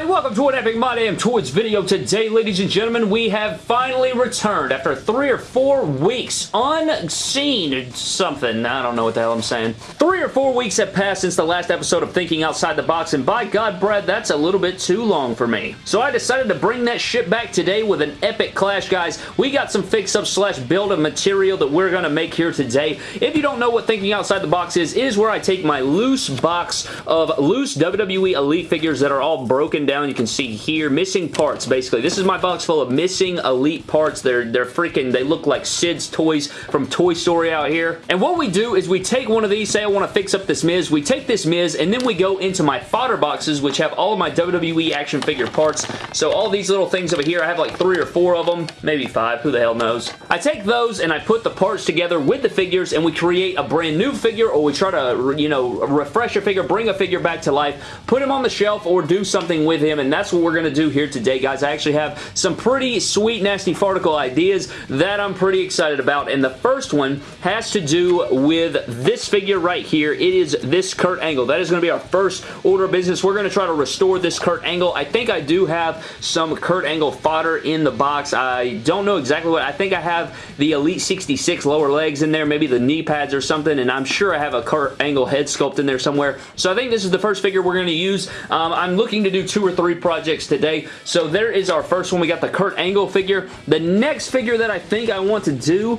everybody? Welcome to an Epic My Damn Toys video. Today, ladies and gentlemen, we have finally returned after three or four weeks unseen something. I don't know what the hell I'm saying. Three or four weeks have passed since the last episode of Thinking Outside the Box, and by God, Brad, that's a little bit too long for me. So I decided to bring that shit back today with an epic clash, guys. We got some fix-up slash build of material that we're going to make here today. If you don't know what Thinking Outside the Box is, is where I take my loose box of loose WWE Elite figures that are all broken down. You can see here, missing parts, basically. This is my box full of missing Elite parts. They're, they're freaking, they look like Sid's toys from Toy Story out here. And what we do is we take one of these, say I want to fix up this Miz, we take this Miz, and then we go into my fodder boxes, which have all of my WWE action figure parts. So all these little things over here, I have like three or four of them, maybe five, who the hell knows. I take those and I put the parts together with the figures and we create a brand new figure or we try to, you know, refresh a figure, bring a figure back to life, put him on the shelf or do something with him and that's what we're going to do here today guys. I actually have some pretty sweet nasty farticle ideas that I'm pretty excited about and the first one has to do with this figure right here. It is this Kurt Angle. That is going to be our first order of business. We're going to try to restore this Kurt Angle. I think I do have some Kurt Angle fodder in the box. I don't know exactly what. I think I have the Elite 66 lower legs in there, maybe the knee pads or something, and I'm sure I have a Kurt Angle head sculpt in there somewhere. So I think this is the first figure we're going to use. Um, I'm looking to do two or three projects today. So there is our first one. We got the Kurt Angle figure. The next figure that I think I want to do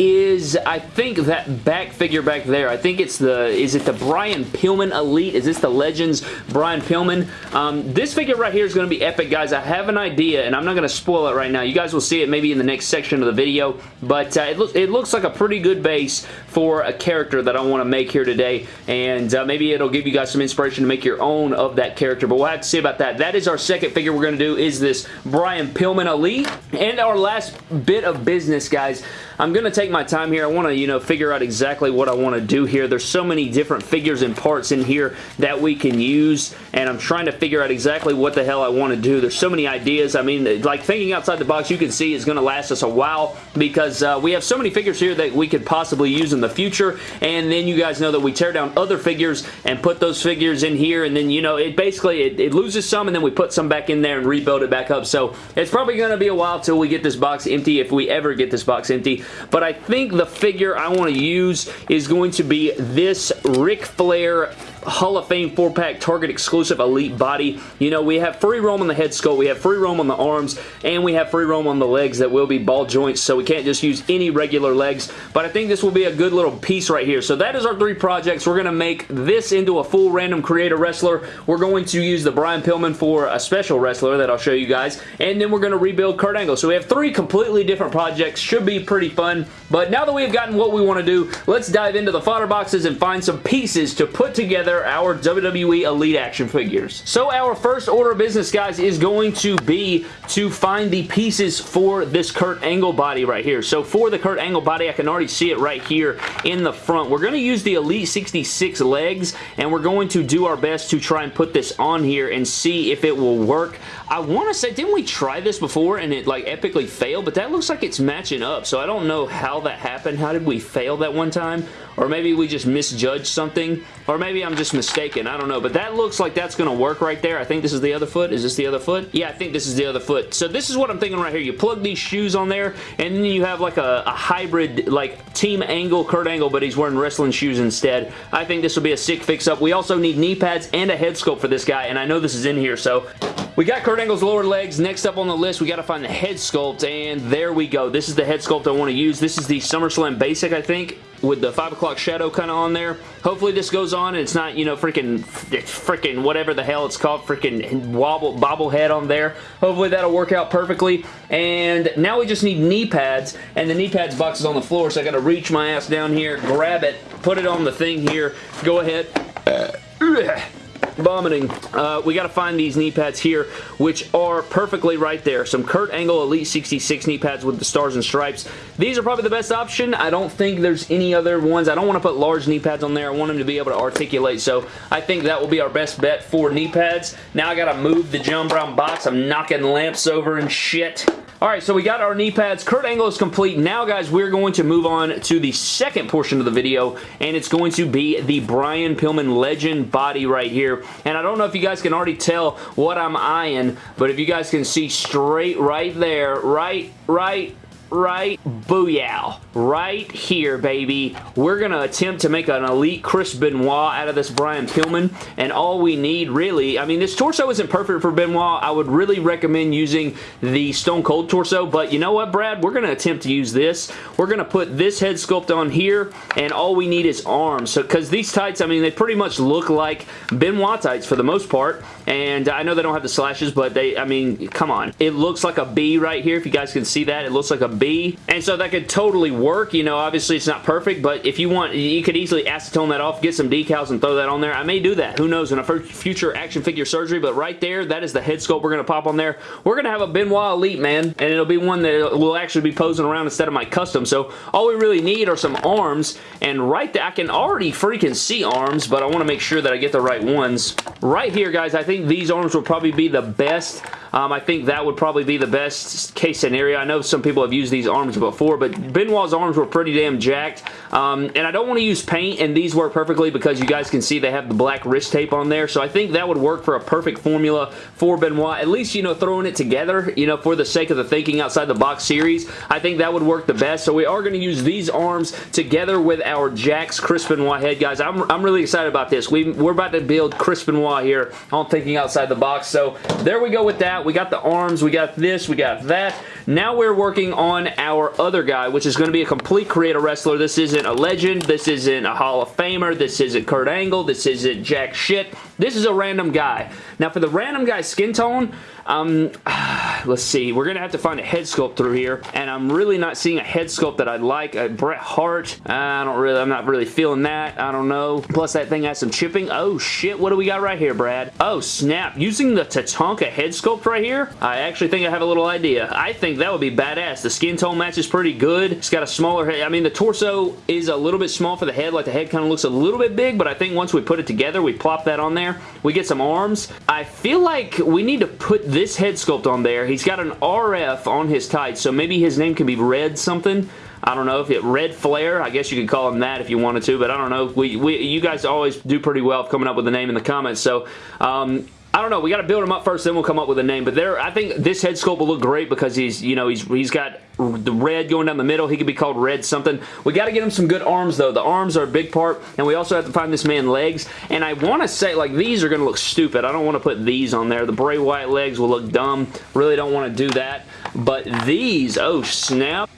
is I think that back figure back there. I think it's the, is it the Brian Pillman Elite? Is this the Legends Brian Pillman? Um, this figure right here is going to be epic, guys. I have an idea, and I'm not going to spoil it right now. You guys will see it maybe in the next section of the video, but uh, it, lo it looks like a pretty good base for a character that I want to make here today, and uh, maybe it'll give you guys some inspiration to make your own of that character, but we'll have to see about that. That is our second figure we're going to do is this Brian Pillman Elite, and our last bit of business, guys. I'm going to take my time here. I want to, you know, figure out exactly what I want to do here. There's so many different figures and parts in here that we can use, and I'm trying to figure out exactly what the hell I want to do. There's so many ideas. I mean, like thinking outside the box, you can see is going to last us a while because uh, we have so many figures here that we could possibly use in the future, and then you guys know that we tear down other figures and put those figures in here, and then, you know, it basically, it, it loses some, and then we put some back in there and rebuild it back up. So it's probably going to be a while till we get this box empty, if we ever get this box empty. But I think the figure I want to use is going to be this Ric Flair Hall of Fame 4-pack Target exclusive Elite body. You know, we have free roam on the head sculpt, we have free roam on the arms, and we have free roam on the legs that will be ball joints, so we can't just use any regular legs, but I think this will be a good little piece right here. So that is our three projects. We're going to make this into a full random creator wrestler. We're going to use the Brian Pillman for a special wrestler that I'll show you guys, and then we're going to rebuild Kurt Angle. So we have three completely different projects. Should be pretty fun, but now that we've gotten what we want to do, let's dive into the fodder boxes and find some pieces to put together our WWE Elite action figures. So our first order of business, guys, is going to be to find the pieces for this Kurt Angle body right here. So for the Kurt Angle body, I can already see it right here in the front. We're going to use the Elite 66 legs, and we're going to do our best to try and put this on here and see if it will work. I want to say, didn't we try this before and it like epically failed? But that looks like it's matching up, so I don't know how that happened. How did we fail that one time? Or maybe we just misjudged something. Or maybe I'm just mistaken. I don't know. But that looks like that's going to work right there. I think this is the other foot. Is this the other foot? Yeah, I think this is the other foot. So this is what I'm thinking right here. You plug these shoes on there, and then you have like a, a hybrid, like Team Angle, Kurt Angle, but he's wearing wrestling shoes instead. I think this will be a sick fix-up. We also need knee pads and a head sculpt for this guy, and I know this is in here, so we got Kurt Angle's lower legs. Next up on the list, we got to find the head sculpt, and there we go. This is the head sculpt I want to use. This is the SummerSlam Basic, I think with the 5 o'clock shadow kind of on there. Hopefully this goes on and it's not, you know, freaking, freaking whatever the hell it's called, freaking wobble, bobblehead on there. Hopefully that'll work out perfectly. And now we just need knee pads, and the knee pads box is on the floor, so I got to reach my ass down here, grab it, put it on the thing here, go ahead. Uh, vomiting. Uh, we got to find these knee pads here, which are perfectly right there. Some Kurt Angle Elite 66 knee pads with the stars and stripes. These are probably the best option. I don't think there's any other ones. I don't want to put large knee pads on there. I want them to be able to articulate, so I think that will be our best bet for knee pads. Now I got to move the John Brown box. I'm knocking lamps over and shit. Alright, so we got our knee pads. Kurt Angle is complete. Now, guys, we're going to move on to the second portion of the video, and it's going to be the Brian Pillman Legend body right here. And I don't know if you guys can already tell what I'm eyeing, but if you guys can see straight right there, right, right, right booyah. Right here baby. We're gonna attempt to make an elite Chris Benoit out of this Brian Pillman and all we need really I mean this torso isn't perfect for Benoit. I would really recommend using the Stone Cold torso but you know what Brad? We're gonna attempt to use this. We're gonna put this head sculpt on here and all we need is arms. So because these tights I mean they pretty much look like Benoit tights for the most part and I know they don't have the slashes but they I mean come on. It looks like a B right here if you guys can see that. It looks like a And so that could totally work. You know, obviously it's not perfect, but if you want, you could easily acetone that off, get some decals and throw that on there. I may do that. Who knows in a future action figure surgery, but right there, that is the head sculpt we're going to pop on there. We're going to have a Benoit Elite, man, and it'll be one that will actually be posing around instead of my custom. So all we really need are some arms, and right there, I can already freaking see arms, but I want to make sure that I get the right ones. Right here, guys, I think these arms will probably be the best um, I think that would probably be the best case scenario. I know some people have used these arms before, but Benoit's arms were pretty damn jacked. Um, and I don't want to use paint, and these work perfectly because you guys can see they have the black wrist tape on there. So I think that would work for a perfect formula for Benoit. At least, you know, throwing it together, you know, for the sake of the thinking outside the box series, I think that would work the best. So we are going to use these arms together with our Jakks Chris Benoit head. Guys, I'm, I'm really excited about this. We, we're about to build Chris Benoit here on Thinking Outside the Box. So there we go with that. We got the arms, we got this, we got that. Now we're working on our other guy, which is going to be a complete creator wrestler. This isn't a legend. This isn't a Hall of Famer. This isn't Kurt Angle. This isn't jack shit. This is a random guy. Now for the random guy skin tone, um, let's see. We're going to have to find a head sculpt through here, and I'm really not seeing a head sculpt that I like. A Bret Hart, I don't really, I'm not really feeling that. I don't know. Plus that thing has some chipping. Oh shit, what do we got right here, Brad? Oh snap. Using the Tatanka head sculpt right here, I actually think I have a little idea. I think that would be badass. The skin tone match is pretty good. It's got a smaller head. I mean, the torso is a little bit small for the head. Like the head kind of looks a little bit big, but I think once we put it together, we plop that on there. We get some arms. I feel like we need to put this head sculpt on there. He's got an RF on his tights, so maybe his name can be Red something. I don't know if it Red Flare. I guess you could call him that if you wanted to, but I don't know. We, we you guys always do pretty well coming up with a name in the comments. So um, I don't know. We got to build him up first, then we'll come up with a name. But there, I think this head sculpt will look great because he's, you know, he's he's got the red going down the middle. He could be called Red something. We got to get him some good arms, though. The arms are a big part, and we also have to find this man legs. And I want to say, like, these are going to look stupid. I don't want to put these on there. The Bray Wyatt legs will look dumb. Really don't want to do that. But these, oh, snap.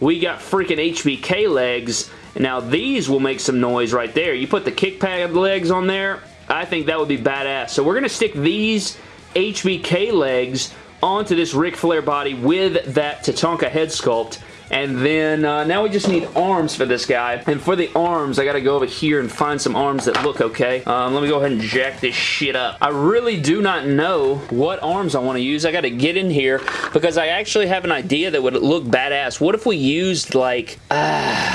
We got freaking HBK legs. Now, these will make some noise right there. You put the kick pad legs on there, I think that would be badass. So we're going to stick these HBK legs onto this Ric Flair body with that Tatanka head sculpt. And then uh, now we just need arms for this guy. And for the arms, I got to go over here and find some arms that look okay. Um, let me go ahead and jack this shit up. I really do not know what arms I want to use. I got to get in here because I actually have an idea that would look badass. What if we used like... Uh,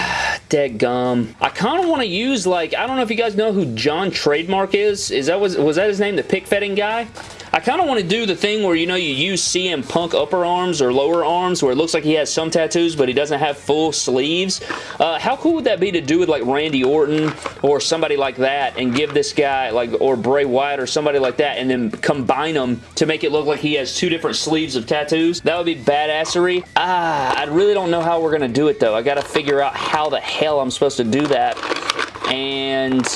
gum. I kind of want to use like, I don't know if you guys know who John Trademark is. Is that was, was that his name? The pick fetting guy? I kind of want to do the thing where, you know, you use CM Punk upper arms or lower arms where it looks like he has some tattoos, but he doesn't have full sleeves. Uh, how cool would that be to do with, like, Randy Orton or somebody like that and give this guy, like, or Bray Wyatt or somebody like that and then combine them to make it look like he has two different sleeves of tattoos? That would be badassery. Ah, I really don't know how we're going to do it, though. I got to figure out how the hell I'm supposed to do that. And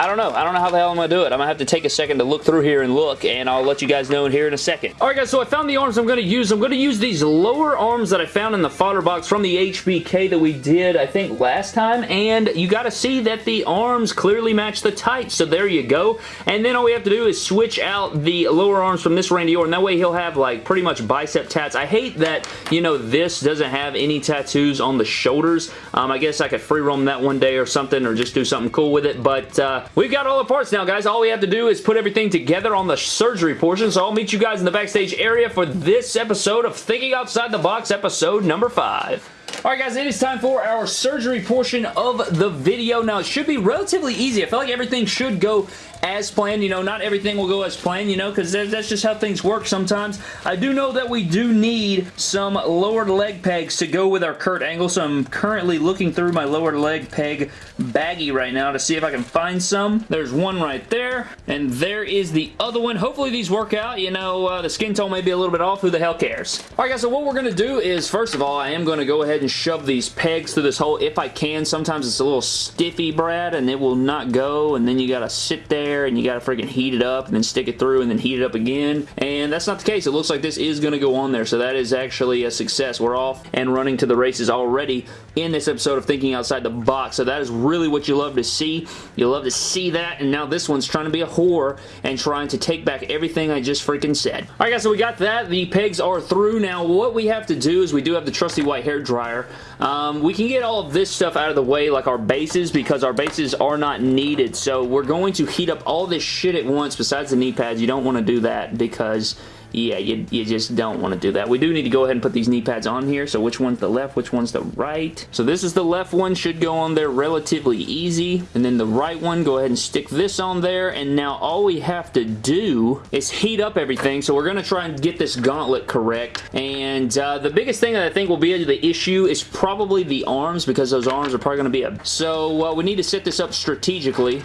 I don't know. I don't know how the hell I'm going to do it. I'm going to have to take a second to look through here and look, and I'll let you guys know in here in a second. Alright guys, so I found the arms I'm going to use. I'm going to use these lower arms that I found in the fodder box from the HBK that we did, I think, last time, and you got to see that the arms clearly match the tights, so there you go. And then all we have to do is switch out the lower arms from this Randy Orton. That way he'll have, like, pretty much bicep tats. I hate that, you know, this doesn't have any tattoos on the shoulders. Um, I guess I could free roam that one day or something, or just do something cool with it, but uh, We've got all the parts now, guys. All we have to do is put everything together on the surgery portion, so I'll meet you guys in the backstage area for this episode of Thinking Outside the Box, episode number 5. Alright guys, it is time for our surgery portion of the video. Now, it should be relatively easy. I feel like everything should go as planned. You know, not everything will go as planned, you know, because that's just how things work sometimes. I do know that we do need some lowered leg pegs to go with our Kurt Angle, so I'm currently looking through my lowered leg peg baggie right now to see if I can find some. There's one right there, and there is the other one. Hopefully these work out. You know, uh, the skin tone may be a little bit off. Who the hell cares? Alright guys, so what we're going to do is, first of all, I am going to go ahead and shove these pegs through this hole if I can. Sometimes it's a little stiffy, Brad, and it will not go, and then you got to sit there, and you got to freaking heat it up, and then stick it through, and then heat it up again, and that's not the case. It looks like this is to go on there, so that is actually a success. We're off and running to the races already in this episode of Thinking Outside the Box, so that is really what you love to see. You love to see that, and now this one's trying to be a whore and trying to take back everything I just freaking said. Alright guys, so we got that. The pegs are through. Now what we have to do is we do have the trusty white hair dryer. Um, we can get all of this stuff out of the way like our bases because our bases are not needed. So we're going to heat up all this shit at once besides the knee pads. You don't want to do that because yeah, you, you just don't want to do that. We do need to go ahead and put these knee pads on here. So which one's the left, which one's the right? So this is the left one, should go on there relatively easy. And then the right one, go ahead and stick this on there. And now all we have to do is heat up everything. So we're going to try and get this gauntlet correct. And uh, the biggest thing that I think will be the issue is probably the arms because those arms are probably going to be a... So uh, we need to set this up strategically.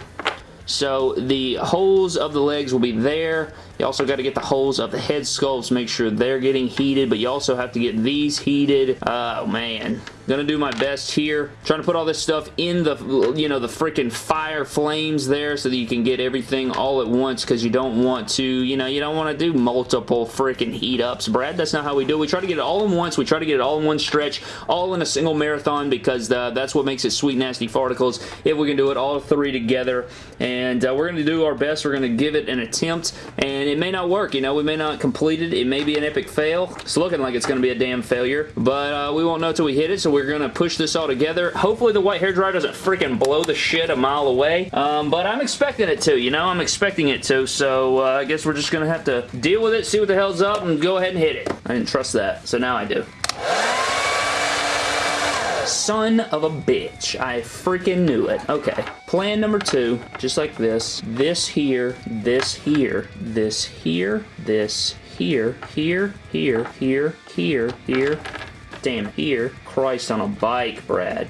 So the holes of the legs will be there. You also got to get the holes of the head sculpts, make sure they're getting heated, but you also have to get these heated. Oh, man. Gonna do my best here. Trying to put all this stuff in the, you know, the freaking fire flames there so that you can get everything all at once because you don't want to, you know, you don't want to do multiple freaking heat ups, Brad. That's not how we do it. We try to get it all in once. We try to get it all in one stretch, all in a single marathon because uh, that's what makes it sweet, nasty farticles if we can do it all three together. And uh, we're going to do our best. We're going to give it an attempt, and it may not work. You know, we may not complete it. It may be an epic fail. It's looking like it's going to be a damn failure, but uh, we won't know until we hit it, so we're going to push this all together. Hopefully the white hair dryer doesn't freaking blow the shit a mile away, um, but I'm expecting it to, you know? I'm expecting it to, so uh, I guess we're just going to have to deal with it, see what the hell's up, and go ahead and hit it. I didn't trust that, so now I do. Son of a bitch. I freaking knew it. Okay. Plan number two, just like this. This here, this here, this here, this here, here, here, here, here, here, damn here. Christ on a bike, Brad.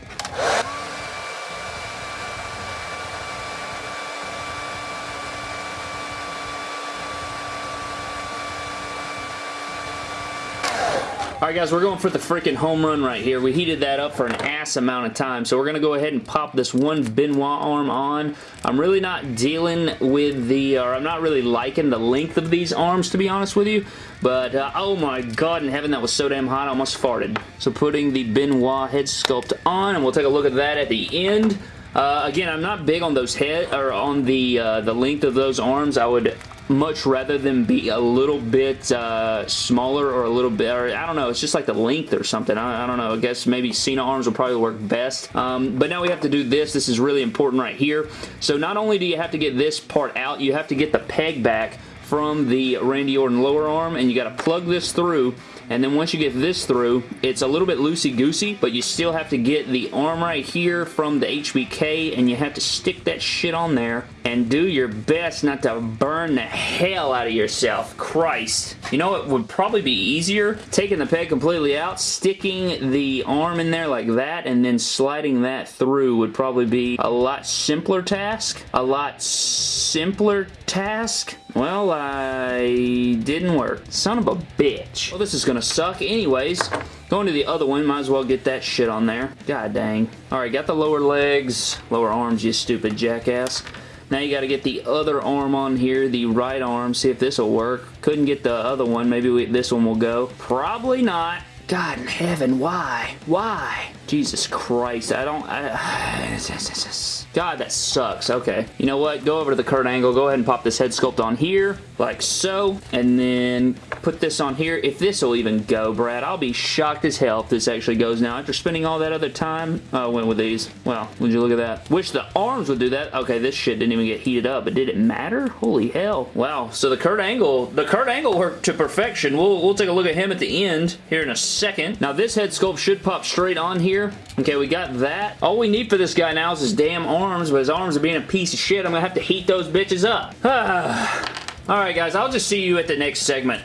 Alright guys, we're going for the freaking home run right here. We heated that up for an ass amount of time, so we're going to go ahead and pop this one Benoit arm on. I'm really not dealing with the, or I'm not really liking the length of these arms, to be honest with you, but uh, oh my god in heaven, that was so damn hot, I almost farted. So putting the Benoit head sculpt on, and we'll take a look at that at the end. Uh, again, I'm not big on those head, or on the, uh, the length of those arms. I would much rather than be a little bit uh, smaller or a little bit, or I don't know, it's just like the length or something. I, I don't know. I guess maybe Cena arms will probably work best. Um, but now we have to do this. This is really important right here. So not only do you have to get this part out, you have to get the peg back from the Randy Orton lower arm and you got to plug this through and then once you get this through, it's a little bit loosey-goosey, but you still have to get the arm right here from the HBK, and you have to stick that shit on there and do your best not to burn the hell out of yourself. Christ. You know it would probably be easier? Taking the peg completely out, sticking the arm in there like that, and then sliding that through would probably be a lot simpler task. A lot simpler task? Well, I didn't work. Son of a bitch. Well, this is gonna suck anyways. Going to the other one, might as well get that shit on there. God dang. Alright, got the lower legs, lower arms, you stupid jackass. Now you got to get the other arm on here, the right arm, see if this will work. Couldn't get the other one, maybe we, this one will go. Probably not. God in heaven, why? Why? Jesus Christ, I don't... I, God, that sucks. Okay. You know what? Go over to the Kurt Angle. Go ahead and pop this head sculpt on here, like so. And then put this on here. If this will even go, Brad, I'll be shocked as hell if this actually goes now. After spending all that other time, I went with these. Well, would you look at that? Wish the arms would do that. Okay, this shit didn't even get heated up, but did it matter? Holy hell. Wow. So the Kurt Angle, the Kurt Angle worked to perfection. We'll, we'll take a look at him at the end here in a second. Now, this head sculpt should pop straight on here. Okay, we got that. All we need for this guy now is his damn arms, but his arms are being a piece of shit. I'm gonna have to heat those bitches up. Alright, guys, I'll just see you at the next segment.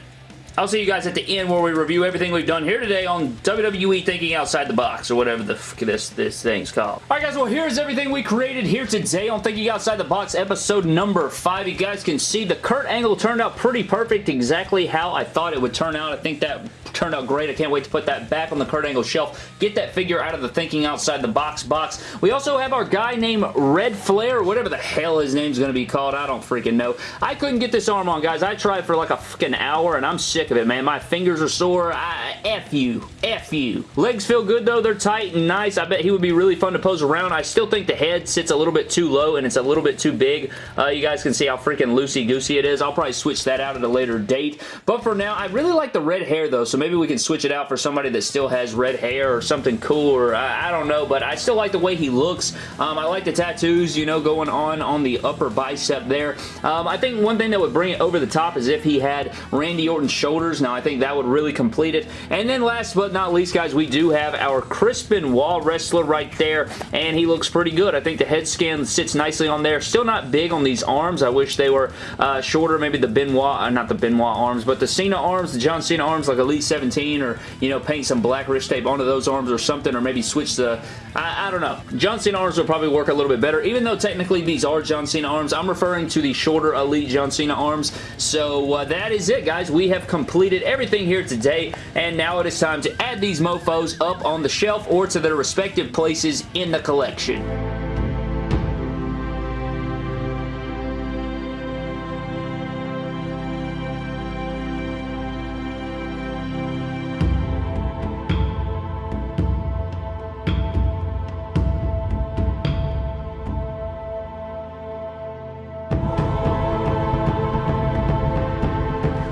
I'll see you guys at the end where we review everything we've done here today on WWE Thinking Outside the Box, or whatever the this, this thing's called. Alright guys, well here's everything we created here today on Thinking Outside the Box episode number 5. You guys can see the Kurt Angle turned out pretty perfect, exactly how I thought it would turn out. I think that turned out great. I can't wait to put that back on the Kurt Angle shelf. Get that figure out of the Thinking Outside the Box box. We also have our guy named Red Flair, whatever the hell his name's going to be called. I don't freaking know. I couldn't get this arm on, guys. I tried for like a fucking hour, and I'm sick of it, man. My fingers are sore. I, F you. F you. Legs feel good, though. They're tight and nice. I bet he would be really fun to pose around. I still think the head sits a little bit too low, and it's a little bit too big. Uh, you guys can see how freaking loosey-goosey it is. I'll probably switch that out at a later date. But for now, I really like the red hair, though, so maybe we can switch it out for somebody that still has red hair or something cool, or I, I don't know, but I still like the way he looks. Um, I like the tattoos, you know, going on on the upper bicep there. Um, I think one thing that would bring it over the top is if he had Randy Orton's shoulders. Now, I think that would really complete it. And then last but not least, guys, we do have our Chris Wall wrestler right there, and he looks pretty good. I think the head scan sits nicely on there. Still not big on these arms. I wish they were uh, shorter. Maybe the Benoit, uh, not the Benoit arms, but the Cena arms, the John Cena arms like Elite 17 or, you know, paint some black wrist tape onto those arms or something, or maybe switch the, I, I don't know. John Cena arms will probably work a little bit better, even though technically these are John Cena arms. I'm referring to the shorter Elite John Cena arms. So uh, that is it, guys. We have completed everything here today, and now it is time to add these mofos up on the shelf or to their respective places in the collection.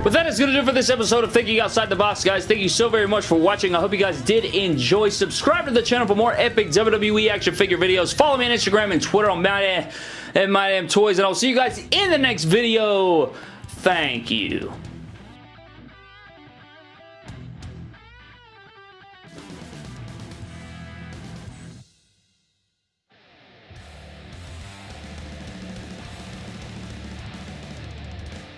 But that is going to do for this episode of Thinking Outside the Box, guys. Thank you so very much for watching. I hope you guys did enjoy. Subscribe to the channel for more epic WWE action figure videos. Follow me on Instagram and Twitter on My Damn, My Damn Toys, and I'll see you guys in the next video. Thank you.